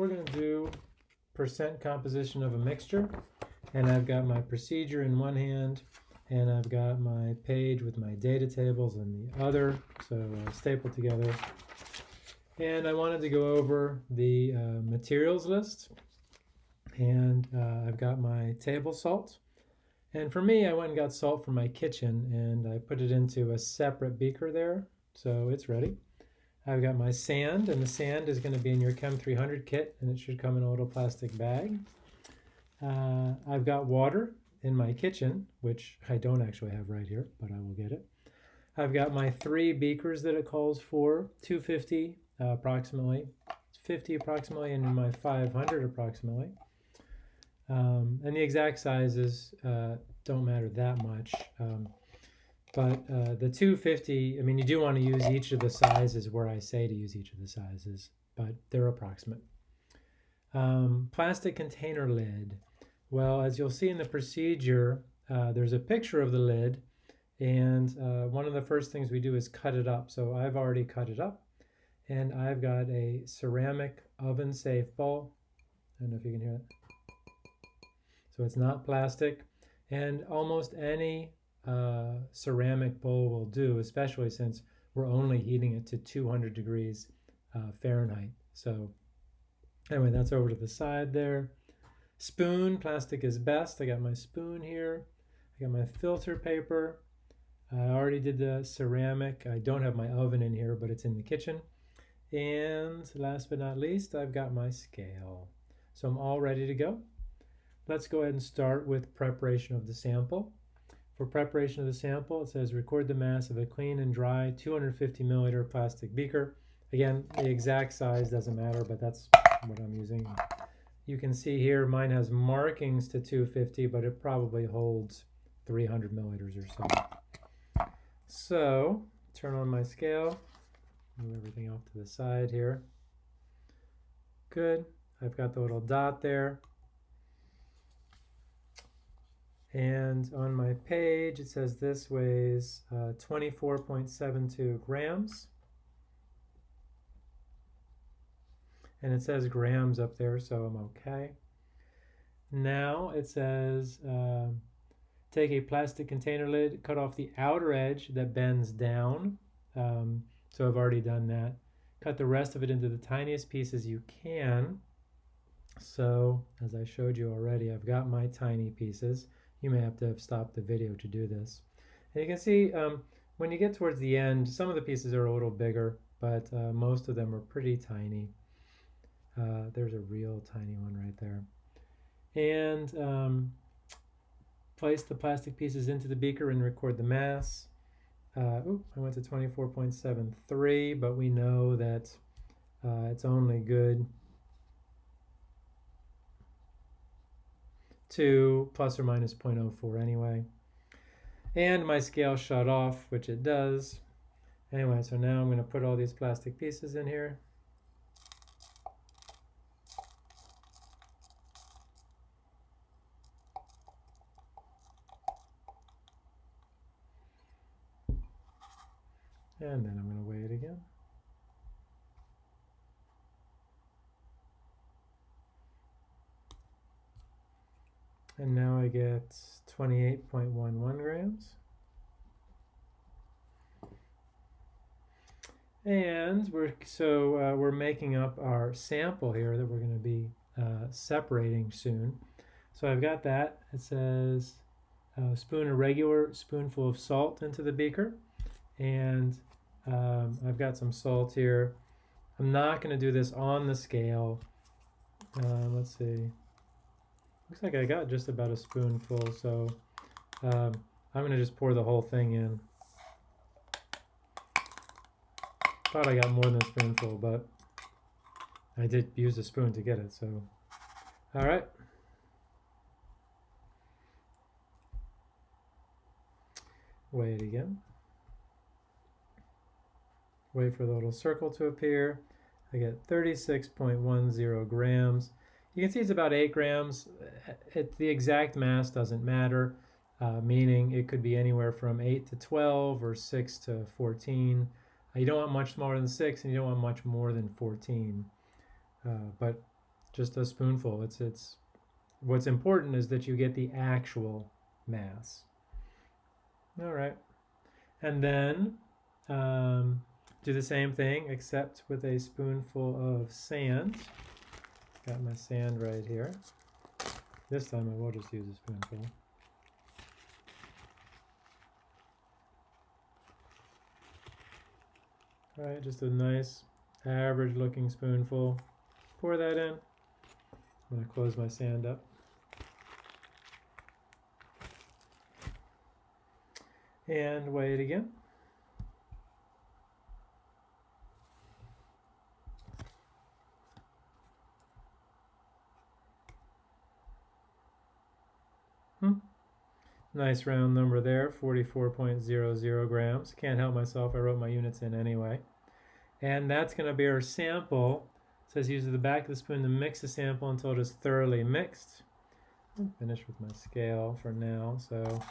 we're going to do percent composition of a mixture. And I've got my procedure in one hand, and I've got my page with my data tables in the other, so uh, stapled together. And I wanted to go over the uh, materials list. And uh, I've got my table salt. And for me, I went and got salt from my kitchen, and I put it into a separate beaker there, so it's ready. I've got my sand, and the sand is going to be in your Chem 300 kit, and it should come in a little plastic bag. Uh, I've got water in my kitchen, which I don't actually have right here, but I will get it. I've got my three beakers that it calls for, 250 uh, approximately, 50 approximately, and my 500 approximately. Um, and the exact sizes uh, don't matter that much. Um, but uh, the 250, I mean, you do want to use each of the sizes where I say to use each of the sizes, but they're approximate. Um, plastic container lid. Well, as you'll see in the procedure, uh, there's a picture of the lid, and uh, one of the first things we do is cut it up. So I've already cut it up, and I've got a ceramic oven-safe bowl. I don't know if you can hear that. So it's not plastic, and almost any uh, ceramic bowl will do, especially since we're only heating it to 200 degrees uh, Fahrenheit. So anyway, that's over to the side there. Spoon, plastic is best. I got my spoon here. I got my filter paper. I already did the ceramic. I don't have my oven in here, but it's in the kitchen. And last but not least, I've got my scale. So I'm all ready to go. Let's go ahead and start with preparation of the sample. For preparation of the sample, it says record the mass of a clean and dry 250 milliliter plastic beaker. Again, the exact size doesn't matter, but that's what I'm using. You can see here mine has markings to 250, but it probably holds 300 milliliters or so. So, turn on my scale, move everything off to the side here. Good. I've got the little dot there. And on my page, it says this weighs uh, 24.72 grams. And it says grams up there, so I'm okay. Now it says uh, take a plastic container lid, cut off the outer edge that bends down. Um, so I've already done that. Cut the rest of it into the tiniest pieces you can. So as I showed you already, I've got my tiny pieces. You may have to stopped the video to do this. And you can see um, when you get towards the end, some of the pieces are a little bigger, but uh, most of them are pretty tiny. Uh, there's a real tiny one right there. And um, place the plastic pieces into the beaker and record the mass. Uh, ooh, I went to 24.73, but we know that uh, it's only good to plus or minus 0.04 anyway. And my scale shut off, which it does. Anyway, so now I'm going to put all these plastic pieces in here. And then I'm going to weigh it again. And now I get 28.11 grams. And we're so uh, we're making up our sample here that we're going to be uh, separating soon. So I've got that. It says a spoon a regular spoonful of salt into the beaker, and um, I've got some salt here. I'm not going to do this on the scale. Uh, let's see. Looks like I got just about a spoonful, so um, I'm going to just pour the whole thing in. Thought I got more than a spoonful, but I did use a spoon to get it, so. All right. Weigh it again. Wait for the little circle to appear. I get 36.10 grams. You can see it's about 8 grams. It, the exact mass doesn't matter, uh, meaning it could be anywhere from 8 to 12 or 6 to 14. Uh, you don't want much smaller than 6 and you don't want much more than 14. Uh, but just a spoonful. It's it's what's important is that you get the actual mass. All right, and then um, do the same thing except with a spoonful of sand. Got my sand right here. This time I will just use a spoonful. All right, just a nice average looking spoonful. Pour that in. I'm going to close my sand up. And weigh it again. Hmm. Nice round number there, 44.00 grams. Can't help myself, I wrote my units in anyway. And that's going to be our sample. It says use the back of the spoon to mix the sample until it is thoroughly mixed. I'm finished with my scale for now, so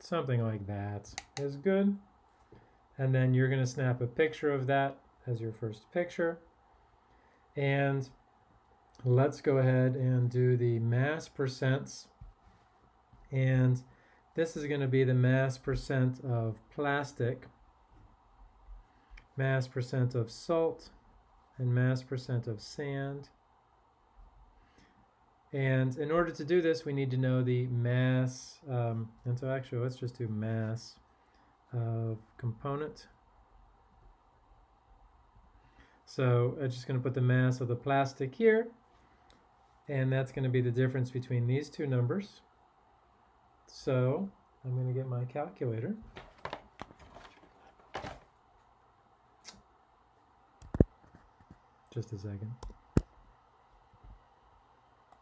something like that is good. And then you're going to snap a picture of that as your first picture. And let's go ahead and do the mass percents. And this is going to be the mass percent of plastic, mass percent of salt, and mass percent of sand. And in order to do this, we need to know the mass, um, and so actually let's just do mass of component. So I'm just going to put the mass of the plastic here, and that's going to be the difference between these two numbers. So I'm going to get my calculator. Just a second.